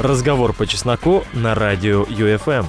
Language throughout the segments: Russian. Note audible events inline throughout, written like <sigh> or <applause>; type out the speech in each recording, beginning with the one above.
Разговор по чесноку на радио ЮФМ.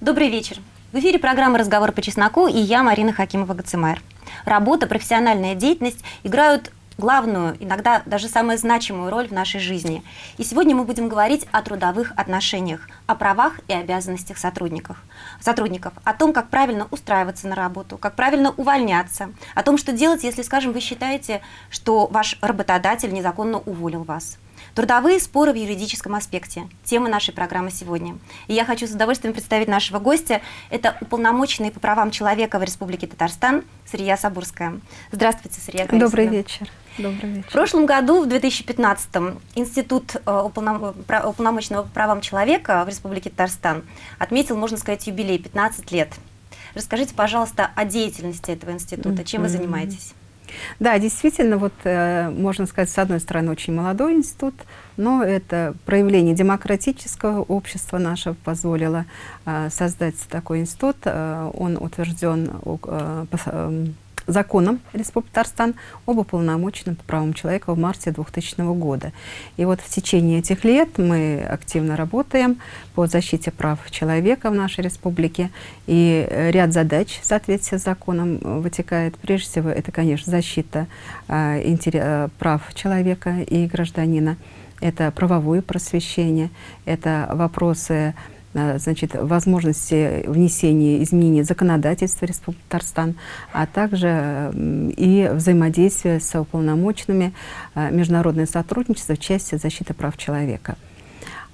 Добрый вечер. В эфире программа «Разговор по чесноку» и я, Марина Хакимова-Гацимайр. Работа, профессиональная деятельность играют главную, иногда даже самую значимую роль в нашей жизни. И сегодня мы будем говорить о трудовых отношениях, о правах и обязанностях сотрудников, сотрудников, о том, как правильно устраиваться на работу, как правильно увольняться, о том, что делать, если, скажем, вы считаете, что ваш работодатель незаконно уволил вас. Трудовые споры в юридическом аспекте. Тема нашей программы сегодня. И я хочу с удовольствием представить нашего гостя. Это уполномоченный по правам человека в Республике Татарстан Сырья Сабурская. Здравствуйте, Сырья Добрый вечер. Добрый вечер. В прошлом году, в 2015-м, Институт э, уполномоченного по правам человека в Республике Татарстан отметил, можно сказать, юбилей 15 лет. Расскажите, пожалуйста, о деятельности этого института. Чем вы занимаетесь? Да, действительно, вот э, можно сказать, с одной стороны, очень молодой институт, но это проявление демократического общества нашего позволило э, создать такой институт. Э, он утвержден э, законом Республики Татарстан об уполномоченном по правам человека в марте 2000 года. И вот в течение этих лет мы активно работаем по защите прав человека в нашей республике. И ряд задач в соответствии с законом вытекает. Прежде всего, это, конечно, защита э, прав человека и гражданина. Это правовое просвещение, это вопросы Э, значит, возможности внесения изменений законодательства Республики Татарстан, а также и взаимодействие с уполномоченными, э, международное сотрудничество в части защиты прав человека.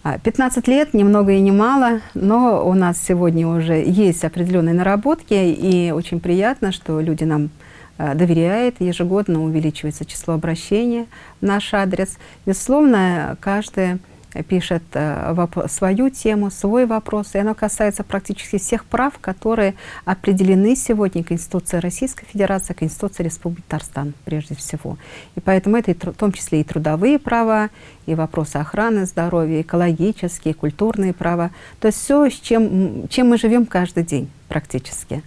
15 а, лет, ни много и ни мало, но у нас сегодня уже есть определенные наработки, и очень приятно, что люди нам э, доверяют, ежегодно увеличивается число обращений в наш адрес. Безусловно, каждый пишет э, свою тему, свой вопрос, и оно касается практически всех прав, которые определены сегодня Конституцией Российской Федерации, Конституцией Республики Татарстан прежде всего. И поэтому это в том числе и трудовые права, и вопросы охраны здоровья, экологические, культурные права. То есть все, с чем, чем мы живем каждый день практически.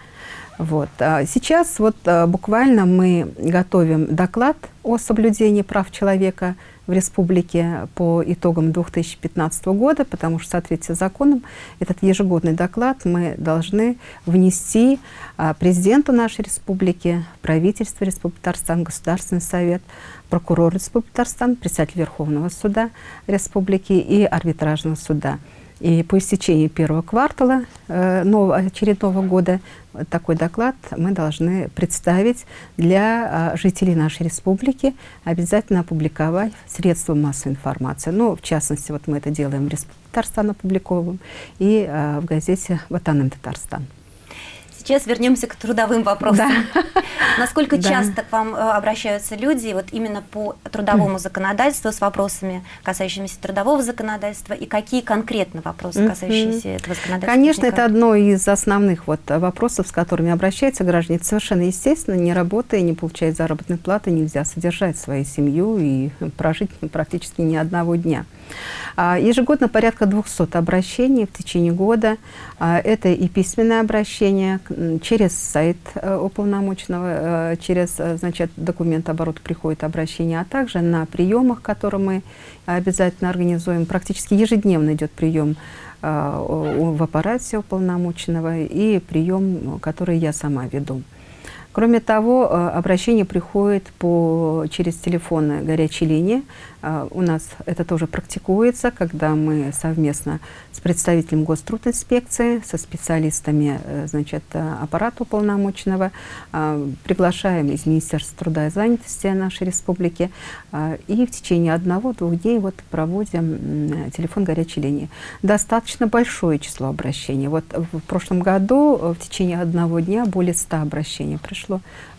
Вот. А сейчас вот э, буквально мы готовим доклад о соблюдении прав человека в республике по итогам 2015 года, потому что в соответствии с законом этот ежегодный доклад мы должны внести а, президенту нашей республики, правительству Республики Татарстан, Государственный совет, прокурор Республики Татарстан, председатель Верховного суда Республики и арбитражного суда. И по истечении первого квартала э, нового, очередного года такой доклад мы должны представить для э, жителей нашей республики, обязательно опубликовать средства массовой информации. Ну, в частности, вот мы это делаем в Республике Татарстан опубликовываем и э, в газете «Ватаным Татарстан». Сейчас вернемся к трудовым вопросам. Да. <laughs> Насколько да. часто к вам э, обращаются люди вот именно по трудовому законодательству с вопросами, касающимися трудового законодательства, и какие конкретно вопросы, касающиеся этого законодательства? Конечно, это одно из основных вот вопросов, с которыми обращаются граждане. Это совершенно естественно, не работая, не получая заработной платы, нельзя содержать свою семью и <laughs> прожить практически ни одного дня. А, ежегодно порядка 200 обращений в течение года. А, это и письменное обращение через сайт э, уполномоченного, э, через э, значит, документооборот приходит обращение, а также на приемах, которые мы обязательно организуем. Практически ежедневно идет прием в аппарате уполномоченного и прием, который я сама веду. Кроме того, обращение приходит по, через телефоны горячей линии а, у нас это тоже практикуется, когда мы совместно с представителем Гострудинспекции, со специалистами э, значит, э, аппарата уполномоченного приглашаем из Министерства труда и занятости нашей республики и в течение одного-двух дней вот проводим телефон горячей линии. Достаточно большое число обращений. Вот в прошлом году э, в течение одного дня более 100 обращений пришло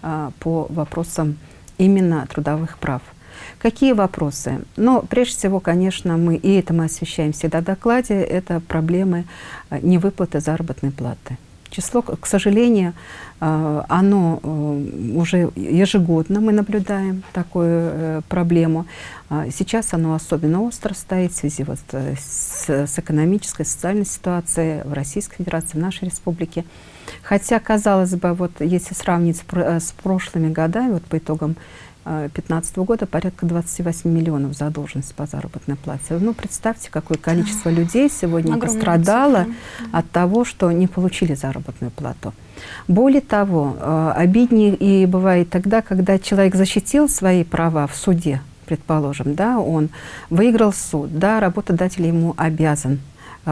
по вопросам именно трудовых прав. Какие вопросы? Ну, прежде всего, конечно, мы, и это мы освещаем всегда в докладе, это проблемы э, невыплаты заработной платы. Число, к сожалению, э, оно э, уже ежегодно мы наблюдаем такую проблему. А сейчас оно особенно остро стоит в связи вот с, с экономической, социальной ситуацией в Российской Федерации, в нашей республике. Хотя, казалось бы, вот если сравнить с прошлыми годами, вот по итогам 2015 года порядка 28 миллионов задолженность по заработной плате. Ну, представьте, какое количество людей сегодня Огромная пострадало цифра. от того, что не получили заработную плату. Более того, э, обиднее и бывает тогда, когда человек защитил свои права в суде, предположим, да, он выиграл суд, да, работодатель ему обязан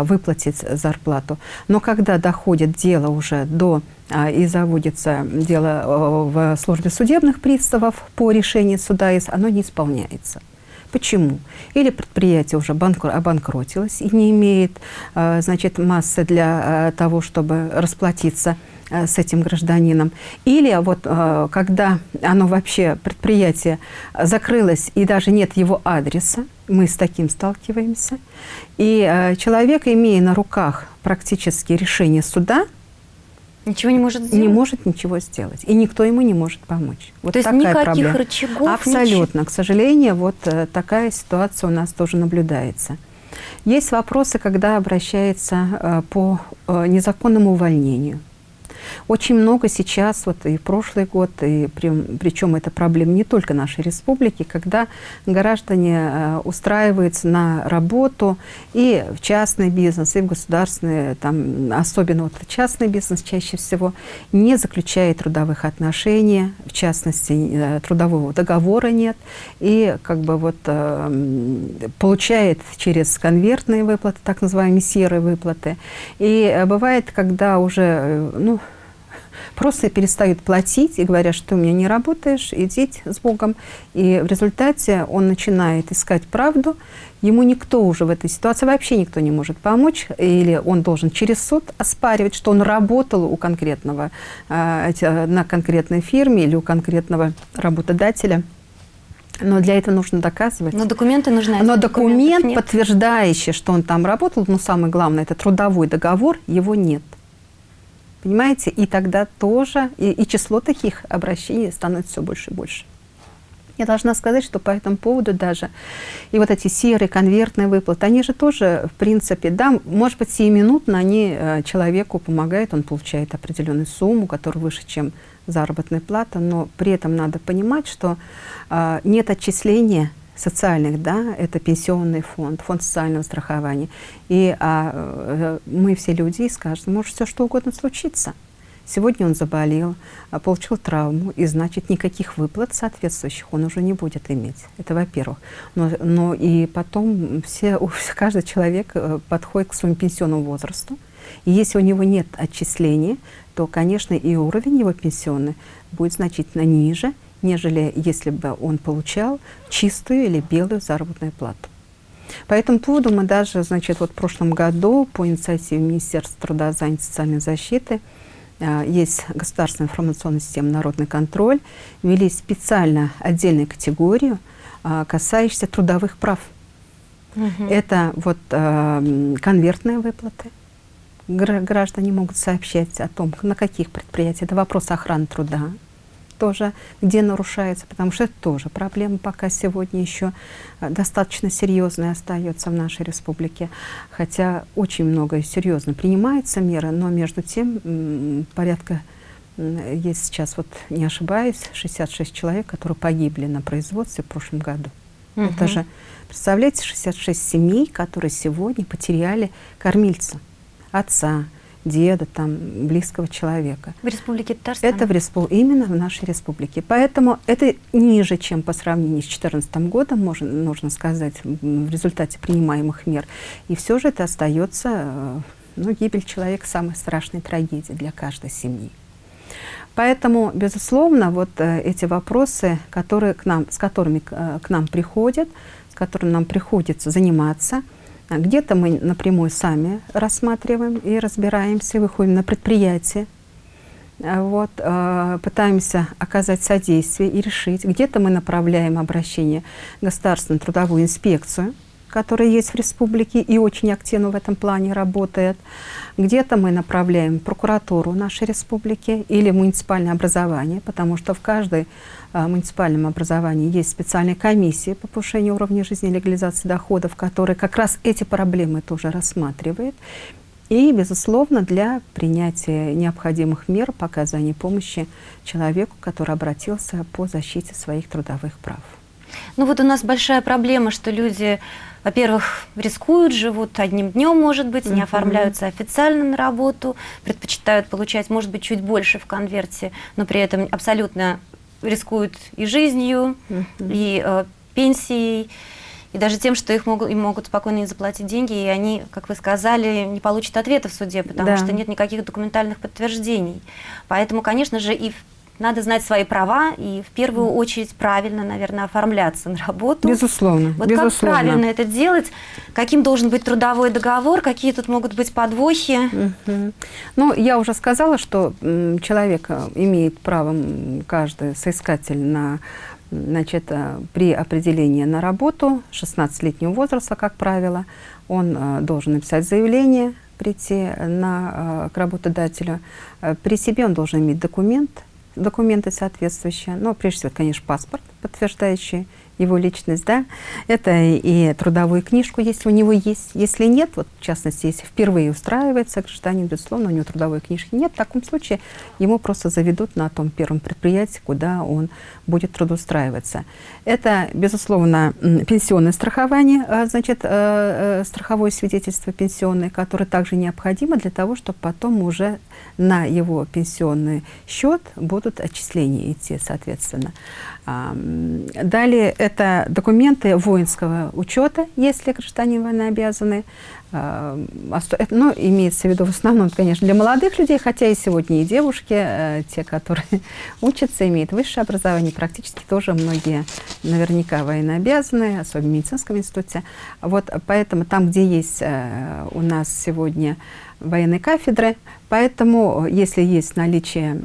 выплатить зарплату. Но когда доходит дело уже до а, и заводится дело а, в службе судебных приставов по решению суда, оно не исполняется. Почему? Или предприятие уже банкр обанкротилось и не имеет а, значит, массы для а, того, чтобы расплатиться а, с этим гражданином. Или вот а, когда оно вообще, предприятие закрылось и даже нет его адреса, мы с таким сталкиваемся, и человек, имея на руках практически решение суда, Ничего не может сделать? не может ничего сделать. И никто ему не может помочь. Вот То есть такая никаких проблема. рычагов? Абсолютно. К сожалению, вот э, такая ситуация у нас тоже наблюдается. Есть вопросы, когда обращается э, по э, незаконному увольнению. Очень много сейчас, вот и прошлый год, и при, причем это проблема не только нашей республики, когда граждане э, устраиваются на работу и в частный бизнес, и в государственный, там, особенно вот частный бизнес чаще всего, не заключает трудовых отношений, в частности, э, трудового договора нет, и как бы вот э, получает через конвертные выплаты, так называемые серые выплаты. И бывает, когда уже, ну, просто перестают платить и говорят, что у меня не работаешь, идите с Богом. И в результате он начинает искать правду. Ему никто уже в этой ситуации, вообще никто не может помочь. Или он должен через суд оспаривать, что он работал у конкретного, эти- на конкретной фирме или у конкретного работодателя. Но для этого нужно доказывать. Но документы нужны. а Но документ, подтверждающий, что он там работал, но самое главное, это трудовой договор, его нет. Понимаете? И тогда тоже, и, и число таких обращений становится все больше и больше. Я должна сказать, что по этому поводу даже и вот эти серые конвертные выплаты, они же тоже, в принципе, да, может быть, сиюминутно они э, человеку помогают, он получает определенную сумму, которая выше, чем заработная плата, но при этом надо понимать, что э, нет отчисления социальных, да, это пенсионный фонд, фонд социального страхования. И а, э, мы все люди, и скажем, может все что угодно случиться. Сегодня он заболел, а, получил травму, и значит никаких выплат соответствующих он уже не будет иметь. Это во-первых. Но, но и потом все, каждый человек э, подходит к своему пенсионному возрасту. И если у него нет отчисления, то, конечно, и уровень его пенсионный будет значительно ниже, нежели если бы он получал чистую или белую заработную плату. По этому поводу мы даже, значит, вот в прошлом году по инициативе Министерства труда, занятости и социальной защиты а, есть государственная информационная система «Народный контроль», ввели специально отдельную категорию, а, касающуюся трудовых прав. Мгм. Это вот а, конвертные выплаты. Гра- Граждане могут сообщать о том, на каких предприятиях. Это вопрос охраны труда тоже, где нарушается, потому что это тоже проблема пока сегодня еще а, достаточно серьезная остается в нашей республике. Хотя очень много серьезно принимается меры, но между тем порядка, есть сейчас, вот не ошибаюсь, 66 человек, которые погибли на производстве в прошлом году. Это Мгм. же, представляете, 66 семей, которые сегодня потеряли кормильца, отца, деда, там, близкого человека. В Республике Татарстан? Это в респу- именно в нашей республике. Поэтому это ниже, чем по сравнению с 2014 годом, можно, нужно сказать, в результате принимаемых мер. И все же это остается, э, ну, гибель человека самая страшная трагедия для каждой семьи. Поэтому, безусловно, вот э, эти вопросы, которые к нам, с которыми к, э, к нам приходят, с которыми нам приходится заниматься, где-то мы напрямую сами рассматриваем и разбираемся, выходим на предприятие, а вот, э, пытаемся оказать содействие и решить. Где-то мы направляем обращение в Государственную трудовую инспекцию, которая есть в республике и очень активно в этом плане работает. Где-то мы направляем прокуратуру нашей республики или муниципальное образование, потому что в каждой а, муниципальном образовании есть специальная комиссия по повышению уровня жизни и легализации доходов, которая как раз эти проблемы тоже рассматривает. и, безусловно, для принятия необходимых мер по оказанию помощи человеку, который обратился по защите своих трудовых прав. Ну вот у нас большая проблема, что люди, во-первых, рискуют, живут одним днем, может быть, не оформляются официально на работу, предпочитают получать, может быть, чуть больше в конверте, но при этом абсолютно рискуют и жизнью, и э, пенсией, и даже тем, что их могут, им могут спокойно не заплатить деньги, и они, как вы сказали, не получат ответа в суде, потому Да. что нет никаких документальных подтверждений. Поэтому, конечно же, и в- надо знать свои права и в первую очередь правильно, наверное, оформляться на работу. Безусловно, Вот безусловно. как правильно это делать? Каким должен быть трудовой договор? Какие тут могут быть подвохи? Мгм. Ну, я уже сказала, что человек э, имеет право, каждый соискатель на значит, э, при определении на работу 16-летнего возраста, как правило, он э, должен написать заявление, прийти на, к работодателю. При себе он должен иметь документ, документы соответствующие, но прежде всего, конечно, паспорт, подтверждающий его личность, да, это и трудовую книжку, если у него есть. Если нет, вот в частности, если впервые устраивается гражданин, безусловно, у него трудовой книжки нет, в таком случае ему просто заведут на том первом предприятии, куда он будет трудоустраиваться. Это, безусловно, пенсионное страхование, э, значит, э, э, страховое свидетельство пенсионное, которое также необходимо для того, чтобы потом уже на его пенсионный счет будут отчисления идти, соответственно. А, Далее это документы воинского учета, если гражданин военнообязанный. Это, Ну, имеется в виду в основном, конечно, для молодых людей, хотя и сегодня и девушки, э, те, которые <laughs> учатся, имеют высшее образование, практически тоже многие наверняка военнообязанные, особенно в медицинском институте. Вот поэтому там, где есть э, у нас сегодня военной кафедры, поэтому э, если есть наличие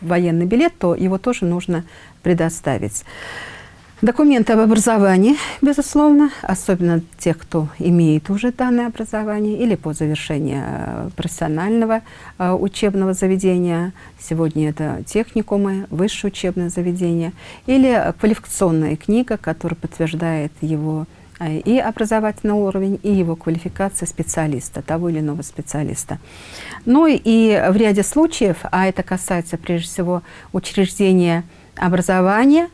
военный билет, то его тоже нужно предоставить. Документы об образовании, безусловно, особенно тех, кто имеет уже данное образование или по завершении э, профессионального э, учебного заведения, сегодня это техникумы, высшее учебное заведение, или квалификационная книга, которая подтверждает его э, и образовательный уровень, и его квалификация специалиста, того или иного специалиста. Ну и в ряде случаев, а это касается прежде всего учреждения образования,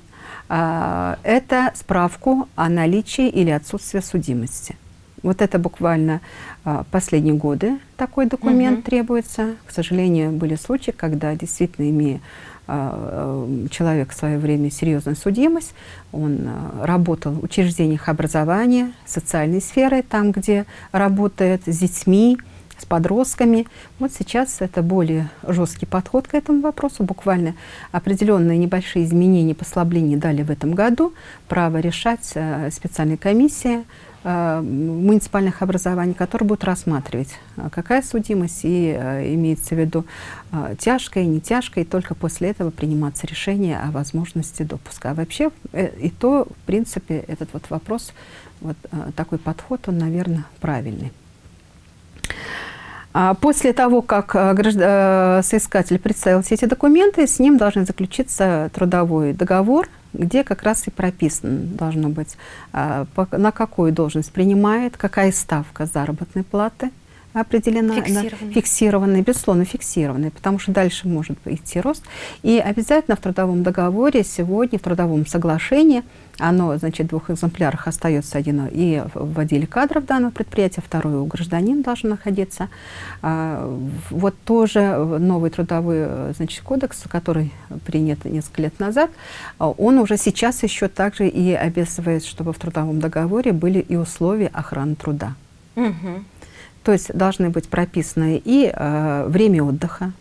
это справку о наличии или отсутствии судимости. Вот это буквально а, последние годы такой документ Мгм. требуется. К сожалению, были случаи, когда действительно имея а, человек в свое время серьезную судимость, он а, работал в учреждениях образования, социальной сферы, там, где работает с детьми, с подростками. Вот сейчас это более жесткий подход к этому вопросу. Буквально определенные небольшие изменения, послабления дали в этом году. Право решать э, специальная комиссия э, муниципальных образований, которая будет рассматривать, э, какая судимость, и имеется в виду тяжкая, не тяжкая, и только после этого приниматься решение о возможности допуска. А вообще, и то, в принципе, этот вот вопрос, вот такой подход, он, наверное, правильный. А После того, как э, э, соискатель представил все эти документы, с ним должен заключиться трудовой договор, где как раз и прописано должно быть, а, на какую должность принимает, какая ставка заработной платы определена. да, Фиксированная. безусловно, фиксированной, потому что дальше может идти рост. И обязательно в трудовом договоре сегодня, в трудовом соглашении, оно, значит, в двух экземплярах остается один и в отделе кадров данного предприятия, второй у гражданина должен находиться. А, Вот тоже новый трудовой значит, кодекс, который принят несколько лет назад, а, он уже сейчас еще также и обязывает, чтобы в трудовом договоре были и условия охраны труда. Мгм. То есть должны быть прописаны и э, время отдыха,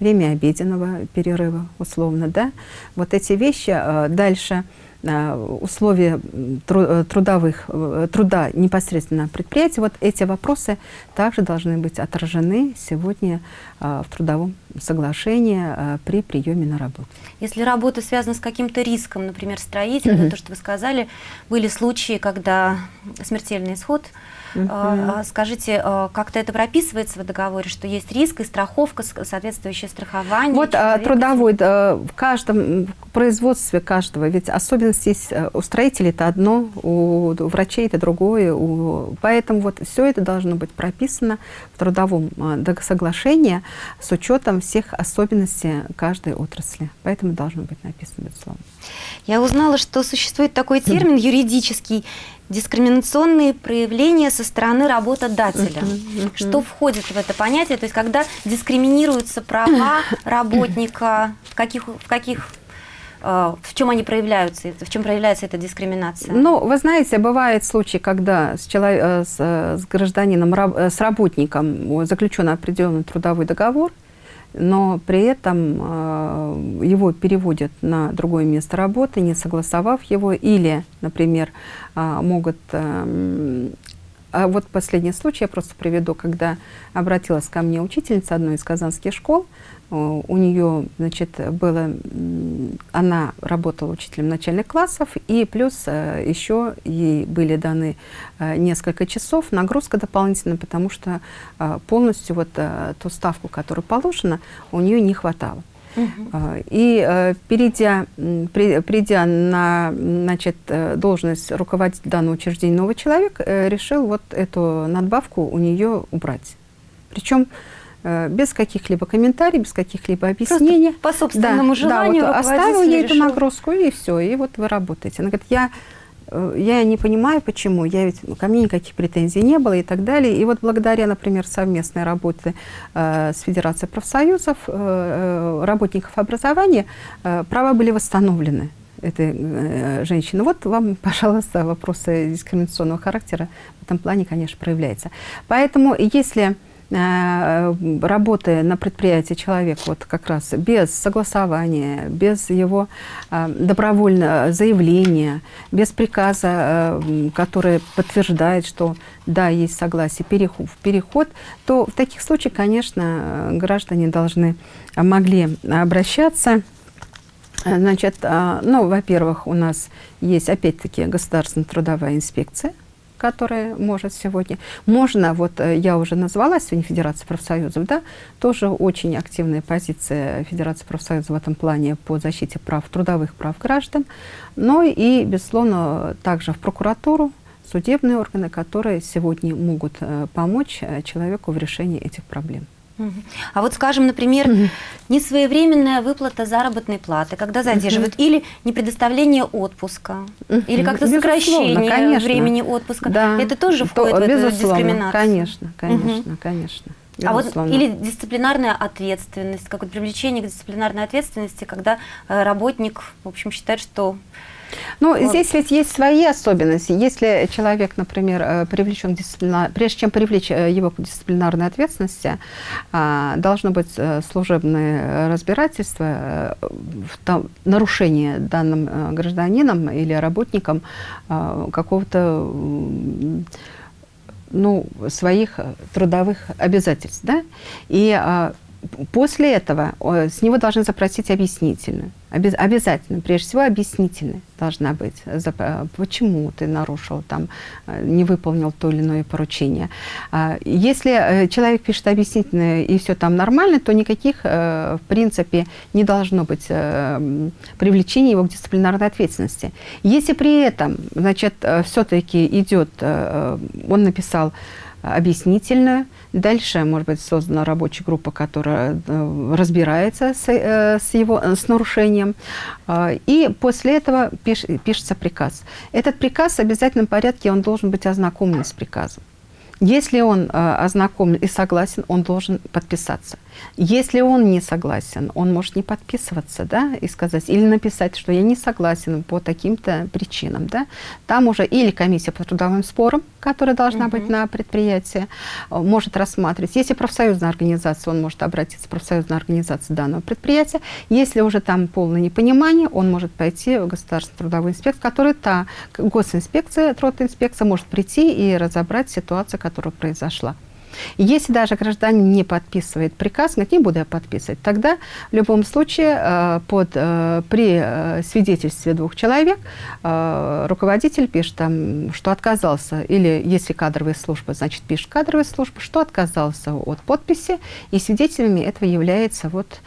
время обеденного перерыва, условно, да. Вот эти вещи. э, дальше условия м, тру- э, трудовых, э, труда непосредственно предприятия. Вот эти вопросы также должны быть отражены сегодня э, в трудовом соглашении э, при приеме на работу. Если работа связана с каким-то риском, например, строительным, Мгм. то, что вы сказали, были случаи, когда смертельный исход. А, а, Скажите, а, как-то это прописывается в договоре, что есть риск и страховка, соответствующее страхование? Вот а, человека? трудовой, да, в каждом, производстве каждого, ведь особенность есть э, у строителей это одно, у врачей это другое, у... поэтому вот все это должно быть прописано в трудовом э, соглашении с учетом всех особенностей каждой отрасли. Поэтому должно быть написано, безусловно. Я узнала, что существует такой термин <laughs> юридический дискриминационные проявления со стороны работодателя. Что входит в это понятие? То есть когда дискриминируются права <laughs> работника, в каких, в каких э, в чем они проявляются, в чем проявляется эта дискриминация? Ну, вы знаете, бывают случаи, когда с, человек, э, с, с гражданином, э, с работником заключен определенный трудовой договор, но при этом э, его переводят на другое место работы, не согласовав его, или, например, э, могут... А вот последний случай я просто приведу, когда обратилась ко мне учительница одной из казанских школ, Э, у нее, значит, было, она работала учителем начальных классов, и плюс э, еще ей были даны э, несколько часов, нагрузка дополнительная, потому что полностью вот ту ставку, которая положена, у нее не хватало. И перейдя, придя на значит, должность руководителя данного учреждения, новый человек решил вот эту надбавку у нее убрать. Причем Э, без каких-либо комментариев, без каких-либо объяснений. Просто по собственному да, желанию да, вот оставил ей эту нагрузку, и все, и вот вы работаете. Она говорит, я, э, я не понимаю, почему, я ведь, ко мне никаких претензий не было и так далее. И вот благодаря, например, совместной работе э, с Федерацией профсоюзов, э, работников образования, э, права были восстановлены этой э, женщины. Вот вам, <laughs> пожалуйста, вопросы дискриминационного характера в этом плане, конечно, проявляются. Поэтому, если Э, работая на предприятии человек вот как раз без согласования, без его э, добровольного заявления, без приказа, э, который подтверждает, что да, есть согласие, переход, переход, то в таких случаях, конечно, граждане должны, могли обращаться. Значит, ну, во-первых, у нас есть, опять-таки, государственная трудовая инспекция, которая может сегодня. Можно, вот э, я уже назвала сегодня Федерация профсоюзов, да, тоже очень активная позиция Федерации профсоюзов в этом плане по защите прав, трудовых прав граждан, но и, безусловно, также в прокуратуру, судебные органы, которые сегодня могут э, помочь э, человеку в решении этих проблем. А вот, скажем, например, угу. несвоевременная выплата заработной платы, когда задерживают, угу. или непредоставление отпуска, угу. или как-то сокращение конечно. времени отпуска, да. это тоже входит То, в эту дискриминацию? Конечно, конечно, угу. конечно. А вот или дисциплинарная ответственность, как вот привлечение к дисциплинарной ответственности, когда э, работник, в общем, считает, что ну, вот. здесь ведь есть свои особенности. Если человек, например, э, привлечен дисциплинар... прежде чем привлечь э, его к дисциплинарной ответственности, а, должно быть э, служебное разбирательство, нарушение данным гражданином или работником какого-то ну, своих трудовых обязательств. Да? И а, после этого с него должны запросить объяснительную. Обязательно, прежде всего, объяснительная должна быть. Почему ты нарушил, там, э, не выполнил то или иное поручение. А, если э, человек пишет объяснительное и все там нормально, то никаких, э, в принципе, не должно быть привлечения его к дисциплинарной ответственности. Если при этом, значит, все-таки идет, он написал объяснительную. Дальше, может быть, создана рабочая группа, которая э, разбирается с, э, с, его, с нарушением. А, и после этого пиш, пишется приказ. Этот приказ в обязательном порядке, он должен быть ознакомлен с приказом. Если он э, ознакомлен и согласен, он должен подписаться. Если он не согласен, он может не подписываться, да, и сказать, или написать, что я не согласен по таким-то причинам, да. Там уже или комиссия по трудовым спорам, которая должна угу. быть на предприятии, может рассматривать. Если профсоюзная организация, он может обратиться в профсоюзную организацию данного предприятия. Если уже там полное непонимание, он может пойти в государственную трудовую инспекцию, которая та госинспекция, трудоинспекция может прийти и разобрать ситуацию, которая произошла. Если даже гражданин не подписывает приказ, говорит, не буду я подписывать, тогда в любом случае э, под, э, при э, свидетельстве двух человек руководитель пишет, там, что отказался, или если кадровая служба, значит пишет кадровая служба, что отказался от подписи, и свидетелями этого является вот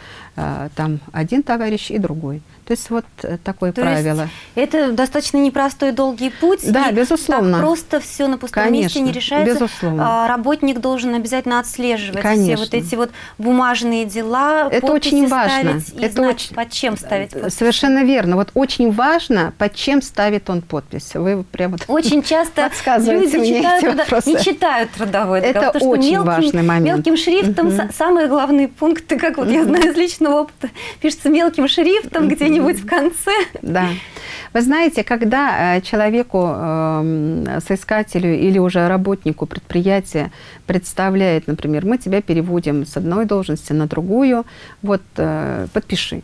там один товарищ и другой. То есть вот э, такое То правило. это достаточно непростой долгий путь. Да, и безусловно. Так просто все на пустом Конечно, месте не решается. безусловно. А, Работник должен обязательно отслеживать Конечно. все вот эти вот бумажные дела, Это очень важно. и Это знать, очень- под чем ставить подпись. Совершенно верно. Вот очень важно, под чем ставит он подпись. Вы прямо Очень часто люди мне читают, эти вопросы. не читают трудовой Это договор, потому что очень мелким, важный момент. мелким шрифтом са- самые главные пункты, как вот я знаю из личного опыта, пишется мелким шрифтом где-нибудь в конце. Да. Вы знаете, когда э, человеку, эм, соискателю или уже работнику предприятия представляет, например, мы тебя переводим с одной должности на другую, вот э, подпиши.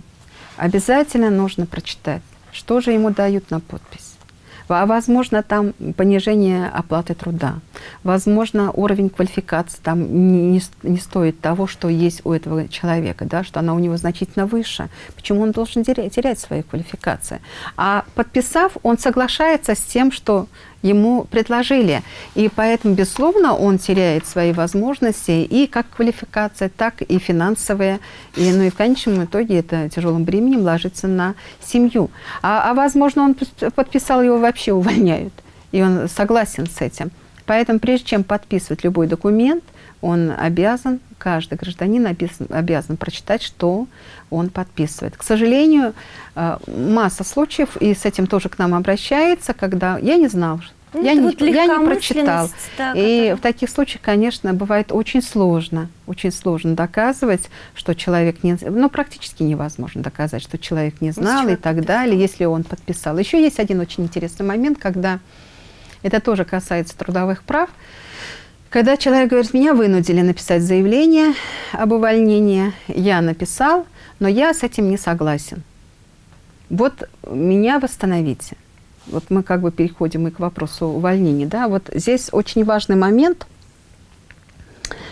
Обязательно нужно прочитать, что же ему дают на подпись. А возможно, там понижение оплаты труда. Возможно, уровень квалификации там не, не стоит того, что есть у этого человека, да, что она у него значительно выше. Почему он должен терять, терять свои квалификации? А подписав, он соглашается с тем, что ему предложили. И поэтому, безусловно, он теряет свои возможности и как квалификация, так и финансовые. И, ну и в конечном итоге это тяжелым бременем ложится на семью. А, а возможно, он подписал, его вообще увольняют. И он согласен с этим. Поэтому прежде чем подписывать любой документ, он обязан, каждый гражданин обязан, обязан прочитать, что он подписывает. К сожалению, э, масса случаев, и с этим тоже к нам обращается, когда я не знал, Ну, я, не, вот я не прочитал. да, и в таких случаях, конечно, бывает очень сложно, очень сложно доказывать, что человек не, ну практически невозможно доказать, что человек не знал чего и так далее, если он подписал. Еще есть один очень интересный момент, когда это тоже касается трудовых прав. Когда человек говорит, меня вынудили написать заявление об увольнении, я написал, но я с этим не согласен. Вот меня восстановите. Вот мы как бы переходим и к вопросу увольнения. Да? Вот здесь очень важный момент,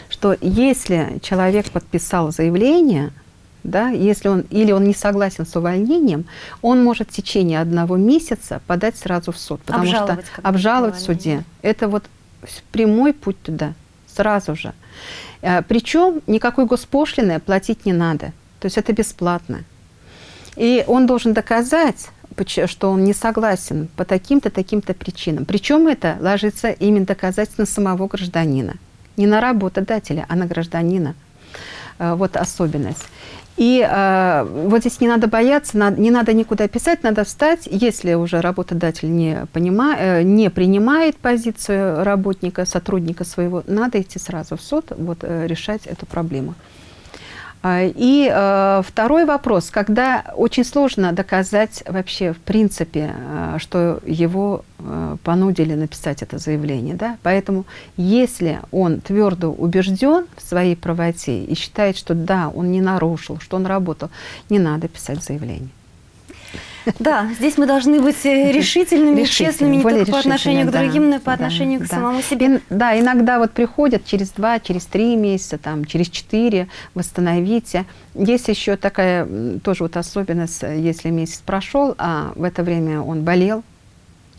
что если человек подписал заявление, да, если он или он не согласен с увольнением, он может в течение одного месяца подать сразу в суд, потому Обжаловать что обжаловать в суде. Это вот прямой путь туда, сразу же. Причем никакой госпошлины платить не надо. То есть это бесплатно. И он должен доказать, что он не согласен по таким-то, таким-то причинам. Причем это ложится именно доказательно самого гражданина. Не на работодателя, а на гражданина. Э, Вот особенность. И э, вот здесь не надо бояться, на- не надо никуда писать, надо встать, если уже работодатель не, понима, э, не принимает позицию работника, сотрудника своего, надо идти сразу в суд, вот, э, решать эту проблему. А, И э, второй вопрос, когда очень сложно доказать вообще в принципе, э, что его э, понудили написать это заявление, да, поэтому если он твердо убежден в своей правоте и считает, что да, он не нарушил, что он работал, не надо писать заявление. Да, здесь мы должны быть э, решительными, Решительными, честными не только по отношению к да, другим, но и по да, отношению к да. самому себе. И, да, иногда вот приходят через два, через три месяца, там, через четыре, восстановите. Есть еще такая тоже вот особенность, э, если месяц прошел, а в это время он болел,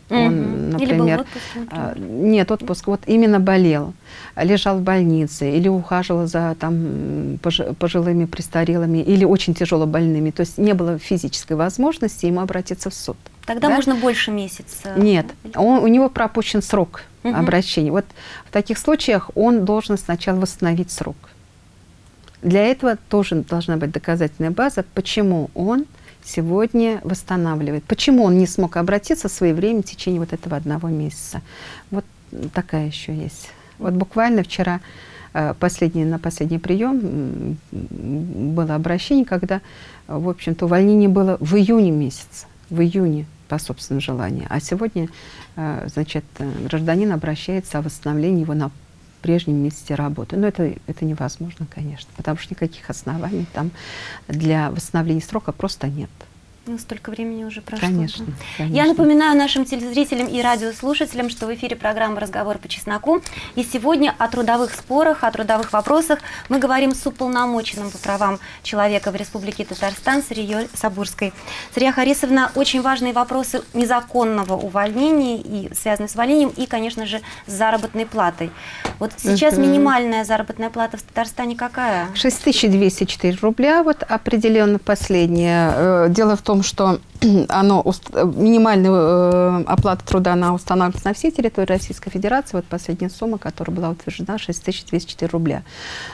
он. Или в например, отпуске, например. а, Нет, отпуск. Вот именно болел, лежал в больнице или ухаживал за там, пожилыми, престарелыми или очень тяжело больными. То есть не было физической возможности ему обратиться в суд. Тогда да? можно больше месяца. Нет, он, у него пропущен срок Мгм. обращения. Вот в таких случаях он должен сначала восстановить срок. Для этого тоже должна быть доказательная база, почему он сегодня восстанавливает, почему он не смог обратиться своевременно в течение вот этого одного месяца. Вот такая еще есть. Вот буквально вчера э, последний, на последний прием было обращение, когда, в общем-то, увольнение было в июне месяце, в июне по собственному желанию. А сегодня, э, значит, э, гражданин обращается о восстановлении его на прежнем месте работы. Но это, это невозможно, конечно, потому что никаких оснований там для восстановления срока просто нет. Ну, столько времени уже прошло. Конечно, да. конечно. Я напоминаю нашим телезрителям и радиослушателям, что в эфире программа «Разговор по чесноку». И сегодня о трудовых спорах, о трудовых вопросах мы говорим с уполномоченным по правам человека в Республике Татарстан Сарией Сабурской. Сария Харисовна, очень важные вопросы незаконного увольнения и связанные с увольнением, и, конечно же, с заработной платой. Вот сейчас Мгм. минимальная заработная плата в Татарстане какая? 6204 рубля вот определенно последнее. Э, Дело в том, том, что <clears throat> оно, минимальная э, оплата труда она устанавливается на всей территории Российской Федерации. Вот последняя сумма, которая была утверждена, 6204 рубля.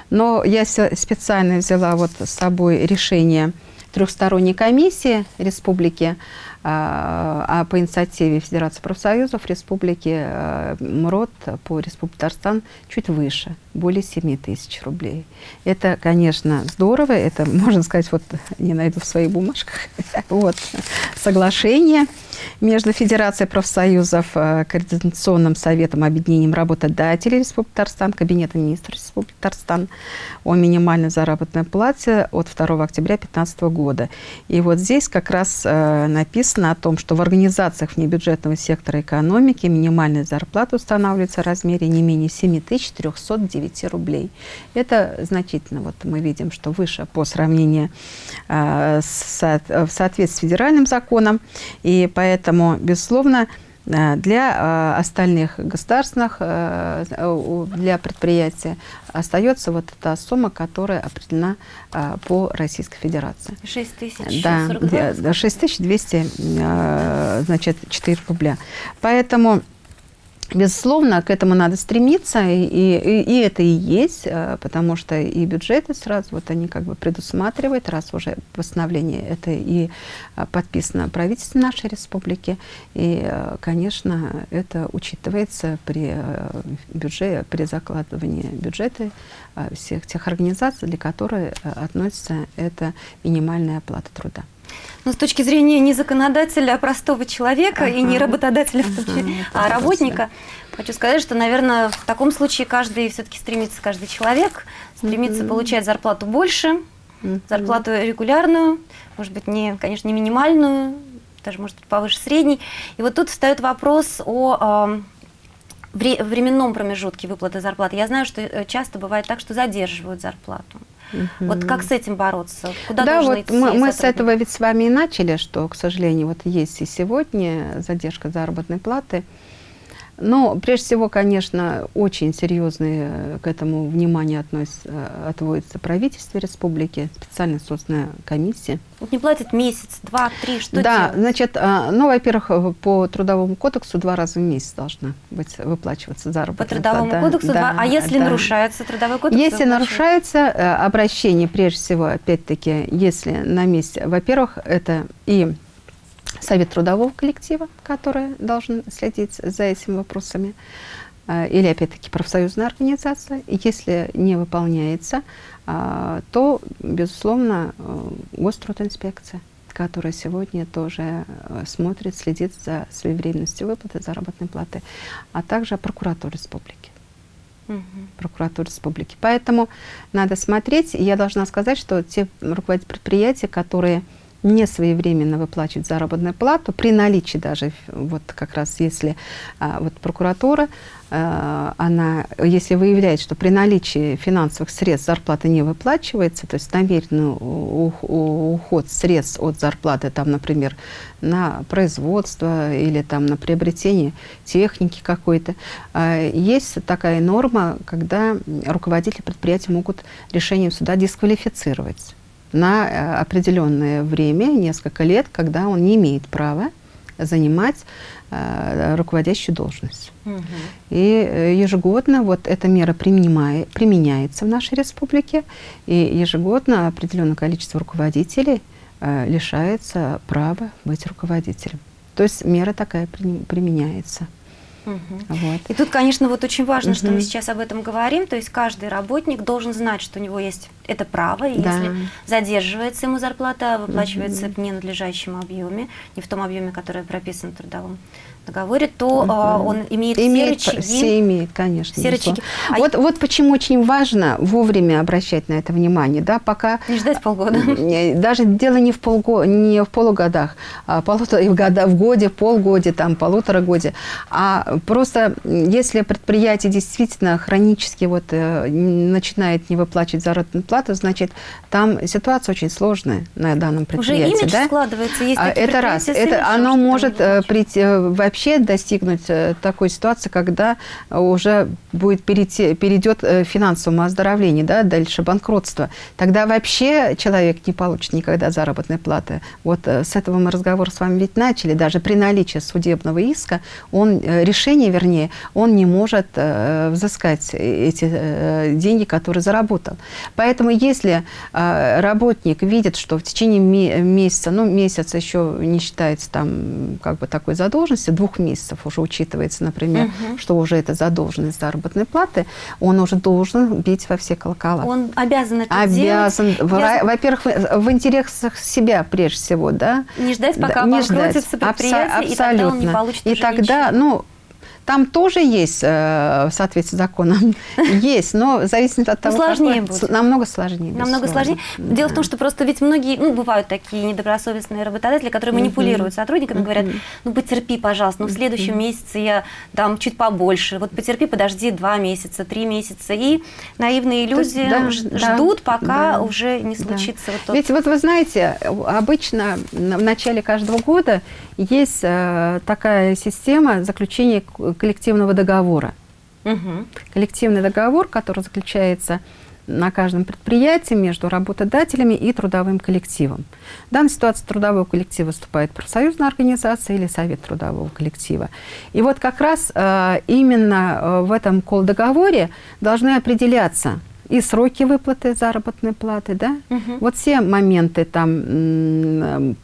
Но я специально взяла вот с собой решение трехсторонней комиссии республики, а, а по инициативе Федерации профсоюзов Республики э, МРОД по Республике Татарстан чуть выше, более 7 тысяч рублей. Это, конечно, здорово, это, можно сказать, вот <laughs> не найду в своих бумажках, <laughs> вот, соглашение между Федерацией профсоюзов, э, Координационным советом, объединением работодателей Республики Татарстан, Кабинетом министров Республики Татарстан о минимальной заработной плате от 2 октября 2015 года. И вот здесь как раз э, написано о том, что в организациях внебюджетного сектора экономики минимальная зарплата устанавливается в размере не менее 7309 рублей. Это значительно. Вот мы видим, что выше по сравнению э, в соответствии с федеральным законом. И поэтому Поэтому, безусловно, э, для э, остальных государственных, э, для предприятий остается вот эта сумма, которая определена по Российской Федерации. 6 тысяч Да, 6200, значит, 4 рубля. Поэтому Безусловно, к этому надо стремиться, и, и, и это и есть, э, потому что и бюджеты сразу, вот они как бы предусматривают, раз уже постановление это и э, подписано правительством нашей республики, и, э, конечно, это учитывается при бюджете, при закладывании бюджета всех тех организаций, для которых относится эта минимальная оплата труда. Но с точки зрения не законодателя, а простого человека, ага. и не работодателя, ага, а работника, хочу сказать, что, наверное, в таком случае каждый все-таки стремится, каждый человек стремится получать зарплату больше, зарплату регулярную, может быть, не, конечно, не минимальную, даже, может быть, повыше средней. И вот тут встает вопрос о временном промежутке выплаты зарплаты. Я знаю, что э, часто бывает так, что задерживают зарплату. Угу. Вот как с этим бороться? Куда да, вот идти мы, мы с этого ведь с вами и начали, что, к сожалению, вот есть и сегодня задержка заработной платы. Но прежде всего, конечно, очень серьезное э, к этому внимание относится, э, отводится правительство республики, специально созданная комиссия. Вот не платят месяц, два, три, что Да, делать? значит, а, ну, во-первых, э, по трудовому кодексу два раза в месяц должна быть выплачиваться заработная По трудовому плата. кодексу да, два, а если да. нарушается трудовой кодекс? Если нарушается обращение, прежде всего, опять-таки, если на месте, во-первых, это и совет трудового коллектива, который должен следить за этими вопросами, э, или, опять-таки, профсоюзная организация. Если не выполняется, э, то, безусловно, э, Гострудинспекция, которая сегодня тоже смотрит, следит за своевременностью выплаты заработной платы, а также прокуратура республики. Угу. Прокуратура республики. Поэтому надо смотреть. Я должна сказать, что те руководители предприятия, которые не своевременно выплачивать заработную плату, при наличии даже, вот как раз если а, вот прокуратура, а, она, если выявляет, что при наличии финансовых средств зарплата не выплачивается, то есть намеренный уход средств от зарплаты, там, например, на производство или там на приобретение техники какой-то, а, есть такая норма, когда руководители предприятия могут решением суда дисквалифицировать на э, определенное время, несколько лет, когда он не имеет права занимать э, руководящую должность. Угу. И э, ежегодно вот эта мера применяется в нашей республике, и ежегодно определенное количество руководителей э, лишается права быть руководителем. То есть мера такая применяется. Угу. Вот. И тут, конечно, вот очень важно, угу. что мы сейчас об этом говорим, то есть каждый работник должен знать, что у него есть это право, и да. если задерживается ему зарплата, выплачивается угу. в ненадлежащем объеме, не в том объеме, который прописан в трудовом договоре, то угу. uh, он имеет, имеет все рычаги. Все имеет, конечно. Все рычаги. А вот, вот почему очень важно вовремя обращать на это внимание, да, пока... Не ждать полгода. <laughs> Даже дело не в, полго, не в полугодах, а полутора, в, года, в годе, полгоде, там, полутора годе, а просто если предприятие действительно хронически вот, э, начинает не выплачивать заработную плату, значит, там ситуация очень сложная на данном предприятии. Уже имидж да? складывается, есть А, Это раз. Это, оно может э, прийти, э, вообще достигнуть э, такой ситуации, когда уже будет перейти, перейдет э, финансовому оздоровлению, да, дальше банкротство. Тогда вообще человек не получит никогда заработной платы. Вот э, с этого мы разговор с вами ведь начали. Даже при наличии судебного иска, он, решение, вернее, он не может взыскать эти деньги, которые заработал. Поэтому если работник видит, что в течение ме- месяца, ну, месяц еще не считается там как бы такой задолженности, двух месяцев уже учитывается, например, Мгм. что уже это задолженность заработной платы, он уже должен бить во все колокола. Он обязан это Обязан, делать. Обязан во-первых, в в интересах себя прежде всего, да, Не ждать, пока да, не ждать. предприятие, Абсо- и тогда он не получит И тогда, ничего. ну, там тоже есть, э, в соответствии с законом, <laughs> есть, но зависит от того, сложнее какой- будет. намного сложнее. Намного сложнее. Дело в том, что просто ведь многие, ну, бывают такие недобросовестные работодатели, которые манипулируют сотрудниками, говорят, ну, потерпи, пожалуйста, ну, в следующем месяце я дам чуть побольше, вот потерпи, подожди два месяца, три месяца. И наивные люди да, ж- да, ждут, пока да, уже не да. случится вот тот... Ведь вот вы знаете, обычно в начале каждого года есть э, такая система заключения коллективного договора. Мгм. коллективный договор, который заключается на каждом предприятии между работодателями и трудовым коллективом. В данной ситуации трудовой коллектив выступает профсоюзная организация или совет трудового коллектива. И вот как раз э, именно э, в этом колл-договоре должны определяться и сроки выплаты заработной платы, да, Мгм. вот все моменты там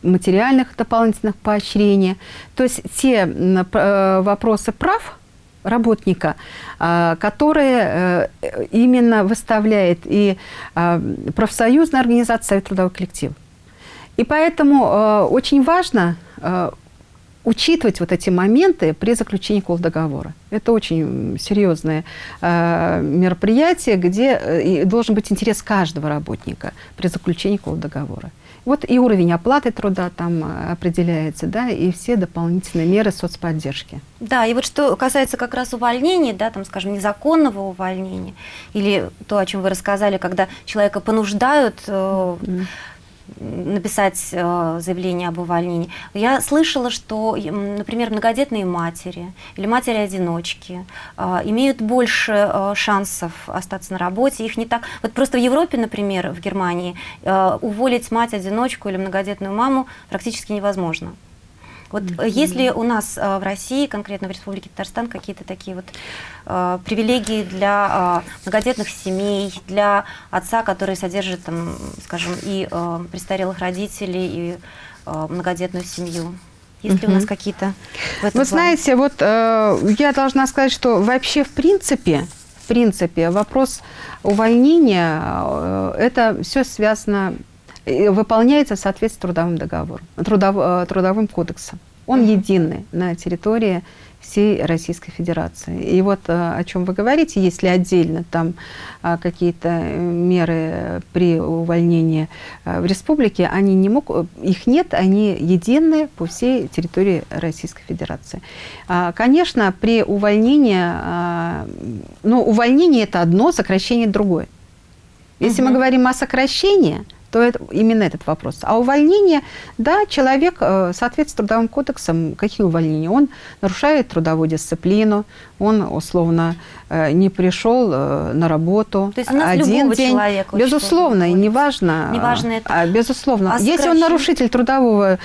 материальных дополнительных поощрений, то есть те э, вопросы прав работника, а, которые э, именно выставляет и а, профсоюзная организация Совет трудовой коллектив. И поэтому э, очень важно учитывать вот эти моменты при заключении колл-договора. Это очень серьезное э, мероприятие, где э, должен быть интерес каждого работника при заключении колл-договора. Вот и уровень оплаты труда там э, определяется, да, и все дополнительные меры соцподдержки. Да, и вот что касается как раз увольнений, да, там, скажем, незаконного увольнения, или то, о чем вы рассказали, когда человека понуждают э, написать э, заявление об увольнении. Я слышала, что, например, многодетные матери или матери-одиночки э, имеют больше э, шансов остаться на работе. Их не так... Вот просто в Европе, например, в Германии, уволить мать-одиночку или многодетную маму практически невозможно. Вот э, есть ли у нас э, в России, конкретно в Республике Татарстан, какие-то такие вот э, привилегии для э, многодетных семей, для отца, который содержит, там, скажем, и э, престарелых родителей, и э, многодетную семью? Есть ли у нас какие-то Вы плане? знаете, вот э, я должна сказать, что вообще в принципе, в принципе, вопрос увольнения, э, это все связано, выполняется в соответствии с трудовым договором, трудов, э, трудовым кодексом. Он единый на территории всей Российской Федерации. И вот э, о чем вы говорите, если отдельно там а, какие-то э, меры при увольнении э, в республике, они не могут, их нет, они единые по всей территории Российской Федерации. А, Конечно, при увольнении, ну, увольнение это одно, сокращение другое. Если мы Мгм. говорим о сокращении, то это именно этот вопрос. А увольнение, да, человек э, в соответствии с трудовым кодексом, какие увольнения? Он нарушает трудовую дисциплину, он условно э, не пришел э, на работу То есть у нас один день. человека Безусловно, и неважно. Неважно это. а, безусловно. А Если он нарушитель трудового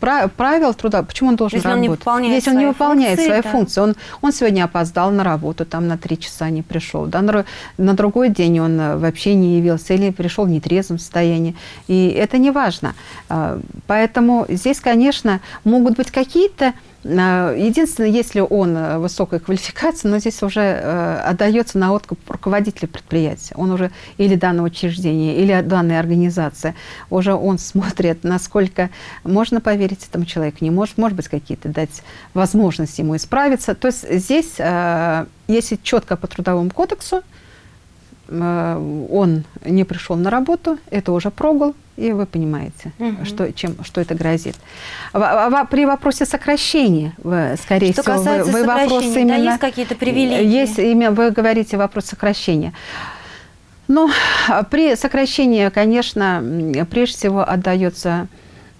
правил труда, почему он должен Если он не работать? выполняет Если он не выполняет функции, свои да. функции, он, он сегодня опоздал на работу, там на три часа не пришел, да, на, на другой день он вообще не явился или пришел в нетрезвом состоянии. И это не важно. А, Поэтому здесь, конечно, могут быть какие-то а, Единственное, если он э, высокой квалификации, но здесь уже э, отдается на откуп руководителя предприятия. Он уже или данного учреждения, или данной организации. Уже он смотрит, насколько можно поверить этому человеку, не может, может быть, какие-то дать возможности ему исправиться. То есть здесь, э, если четко по трудовому кодексу, он не пришел на работу, это уже прогул, и вы понимаете, Мгм. что, чем, что это грозит. При вопросе сокращения, скорее Что всего, вы, вы вопрос да, именно... есть какие-то привилегии? Есть, именно, вы говорите вопрос сокращения. Ну, при сокращении, конечно, прежде всего отдается,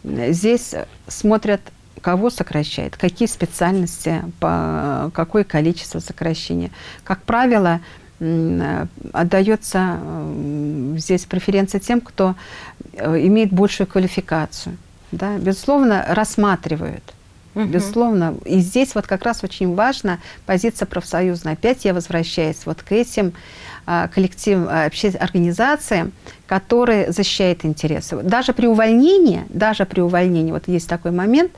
здесь смотрят, кого сокращает, какие специальности, по какое количество сокращения. Как правило, отдается здесь преференция тем, кто э, имеет большую квалификацию. Да? Безусловно, рассматривают. Угу. Безусловно. И здесь вот как раз очень важна позиция профсоюзная. Опять я возвращаюсь вот к этим а, коллективным а, организациям, которые защищают интересы. Даже при увольнении, даже при увольнении, вот есть такой момент,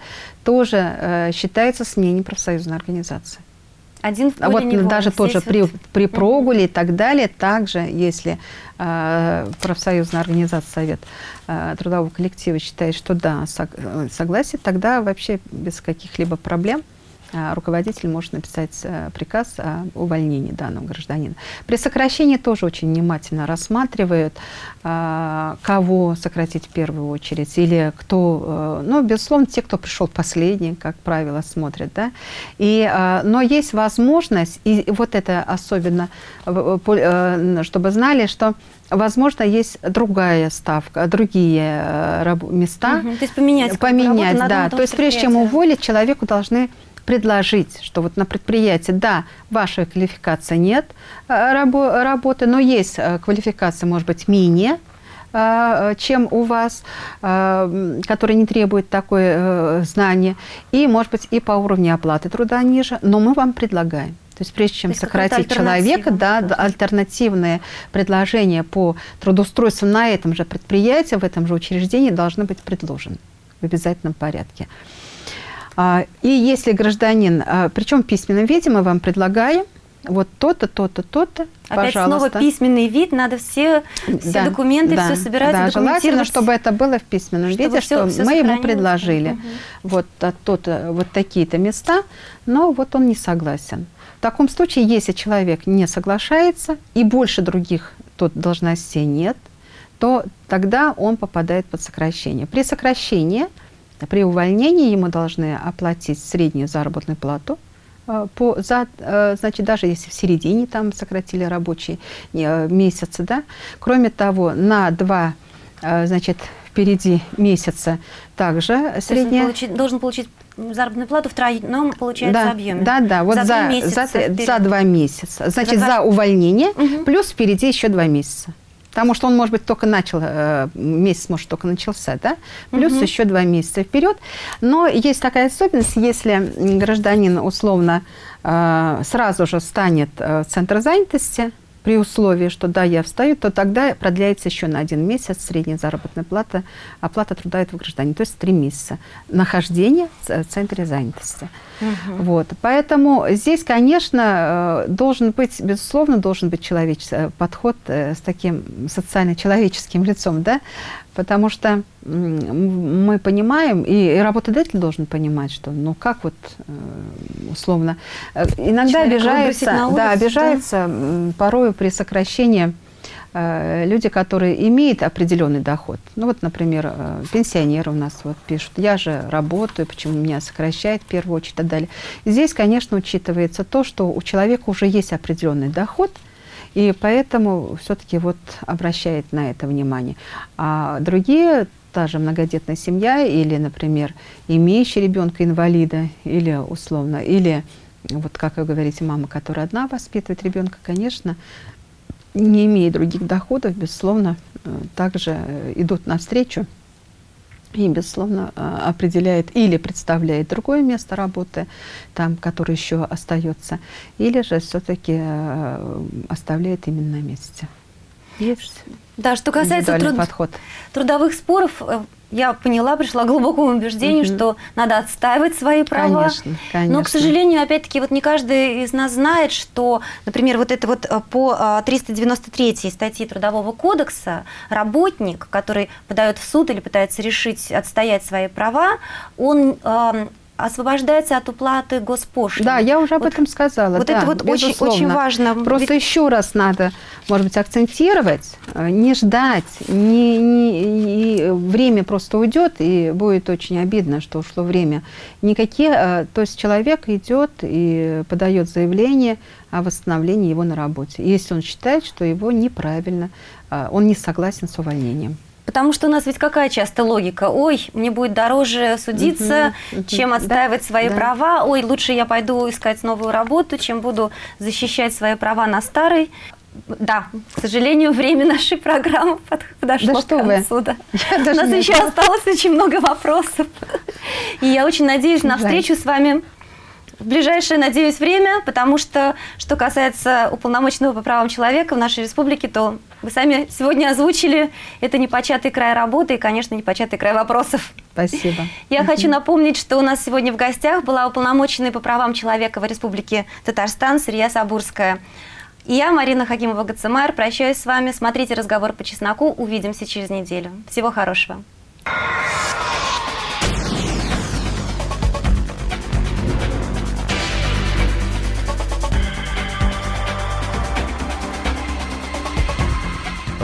тоже э, считается смене профсоюзной организации. Один в поле вот не даже тоже при, при прогуле и так далее, также если э, профсоюзная организация, совет э, трудового коллектива считает, что да, сог, э, согласие, тогда вообще без каких-либо проблем. а, руководитель может написать э, приказ о увольнении данного гражданина. При сокращении тоже очень внимательно рассматривают, а, кого сократить в первую очередь, или кто, э, ну, безусловно, те, кто пришел последний, как правило, смотрят, да, и, а, но есть возможность, и вот это особенно, э, чтобы знали, что Возможно, есть другая ставка, другие места. Угу, то есть поменять. Поменять, да. То есть прежде чем уволить, человеку должны предложить, что вот на предприятии, да, вашей квалификации нет э, рабо работы, но есть э, квалификация, может быть, менее, э, чем у вас, который не требует такое знание, и, может быть, и по уровню оплаты труда ниже, но мы вам предлагаем. То есть прежде чем есть сократить человека, да, да, альтернативные предложения по трудоустройству на этом же предприятии, в этом же учреждении должны быть предложены в обязательном порядке. А, и если гражданин, а, причем в письменном виде мы вам предлагаем, вот то-то, то-то, то-то, Опять снова письменный вид, надо все, все да, документы, да, все собирать, да, желательно, чтобы это было в письменном чтобы виде, все, что все мы ему предложили. Угу. Вот, а, тот, вот такие-то места, но вот он не согласен. В таком случае, если человек не соглашается и больше других тут должностей нет, то тогда он попадает под сокращение. При сокращении – при увольнении ему должны оплатить среднюю заработную плату, э, по, за, э, значит, даже если в середине там сократили рабочие э, месяцы, да. Кроме того, на два, значит, впереди месяца также средняя... Получить, должен получить заработную плату в тройном, получается, да, объеме. Да, да, вот за, за, месяца за, за два месяца. Значит, за, за увольнение, угу. плюс впереди еще два месяца. Потому что он, может быть, только начал, э, месяц, может, только начался, да? Плюс угу. еще два месяца вперед. Но есть такая особенность, если гражданин условно э, сразу же станет э, в центр занятости, при условии, что да, я встаю, то тогда продляется еще на один месяц средняя заработная плата, оплата труда этого гражданина, то есть три месяца нахождения в центре занятости. Угу. Вот. Поэтому здесь, конечно, э, должен быть, безусловно, должен быть человеческий э, подход э, с таким социально-человеческим лицом, да, потому что мы понимаем, и работодатель должен понимать, что, ну, как вот, условно, иногда Человек обижается, да, обижается да? порою при сокращении люди, которые имеют определенный доход. Ну вот, например, э, пенсионеры у нас вот пишут, я же работаю, почему меня сокращает в первую очередь и так далее. Здесь, конечно, учитывается то, что у человека уже есть определенный доход, и поэтому все-таки вот обращает на это внимание. А другие та же многодетная семья или, например, имеющий ребенка инвалида или условно, или вот как вы говорите, мама, которая одна воспитывает ребенка, конечно, не имея других доходов, безусловно, э, также э, идут навстречу и, безусловно, э, определяет или представляет другое место работы, там, которое еще остается, или же все-таки оставляет именно на месте. Есть да, что касается труд... подход. трудовых споров, я поняла, пришла к глубокому убеждению, угу. что надо отстаивать свои права. Конечно, конечно. Но, к сожалению, опять-таки, вот не каждый из нас знает, что, например, вот это вот э, по 393 э, статье Трудового кодекса работник, который подает в суд или пытается решить, отстоять свои права, он освобождается от уплаты госпошлины. Да, я уже об Вот- этом сказала. Вот да, это вот очень, безусловно. очень важно. Просто Ведь- еще раз надо, может быть, акцентировать, э, не ждать, не, не- и время просто уйдет, и будет очень обидно, что ушло время. Никакие, э, то есть человек идет и подает заявление о восстановлении его на работе, если он считает, что его неправильно, э, он не согласен с увольнением. Потому что у нас ведь какая часто логика? Ой, мне будет дороже судиться, Мгм, мгм. чем Да, отстаивать свои да. права. Ой, лучше я пойду искать новую работу, чем буду защищать свои права на старой. Да, к сожалению, время нашей программы <laughs> под- подошло Да к что вы. концу. да. <laughs> Я У нас не еще осталось очень много вопросов. И я очень надеюсь на встречу с вами в ближайшее, надеюсь, время, потому что, что касается уполномоченного по правам человека в нашей республике, то вы сами сегодня озвучили, это непочатый край работы и, конечно, непочатый край вопросов. Спасибо. Я хочу напомнить, что у нас сегодня в гостях была уполномоченная по правам человека в Республике Татарстан Сырья Сабурская. И я, Марина Хакимова Гацемайр, прощаюсь с вами. Смотрите разговор по чесноку. Увидимся через неделю. Всего хорошего.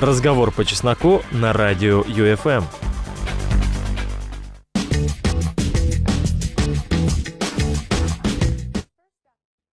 Разговор по чесноку на радио ЮФМ.